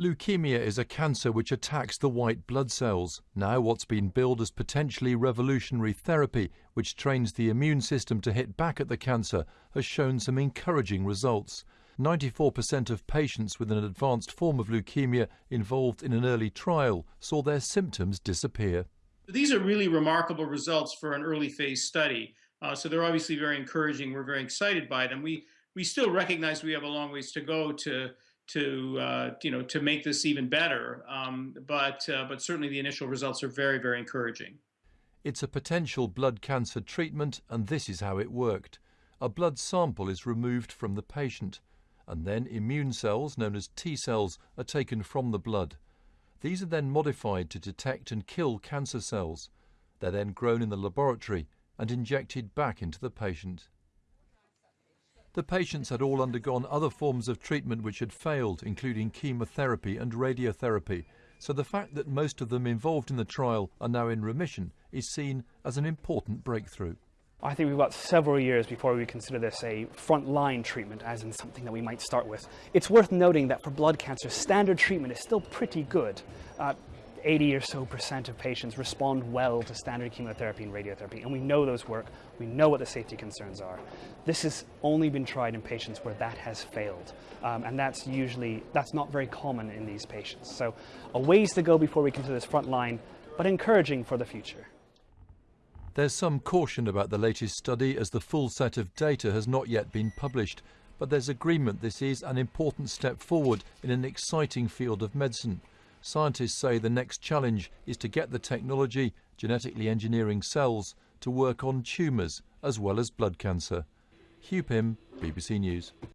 Leukemia is a cancer which attacks the white blood cells. Now, what's been billed as potentially revolutionary therapy, which trains the immune system to hit back at the cancer, has shown some encouraging results. 94% of patients with an advanced form of leukemia involved in an early trial saw their symptoms disappear. These are really remarkable results for an early phase study. Uh, so they're obviously very encouraging. We're very excited by them. We we still recognize we have a long ways to go to to uh, you know to make this even better. Um, but uh, but certainly the initial results are very very encouraging. It's a potential blood cancer treatment, and this is how it worked. A blood sample is removed from the patient, and then immune cells, known as T cells, are taken from the blood. These are then modified to detect and kill cancer cells. They're then grown in the laboratory and injected back into the patient. The patients had all undergone other forms of treatment which had failed, including chemotherapy and radiotherapy, so the fact that most of them involved in the trial are now in remission is seen as an important breakthrough. I think we've got several years before we consider this a frontline treatment, as in something that we might start with. It's worth noting that for blood cancer, standard treatment is still pretty good. Uh, 80 or so percent of patients respond well to standard chemotherapy and radiotherapy, and we know those work. We know what the safety concerns are. This has only been tried in patients where that has failed, um, and that's usually that's not very common in these patients. So, a ways to go before we consider this front line, but encouraging for the future. There's some caution about the latest study as the full set of data has not yet been published, but there's agreement this is an important step forward in an exciting field of medicine. Scientists say the next challenge is to get the technology, genetically engineering cells, to work on tumours as well as blood cancer. Hugh Pym, BBC News.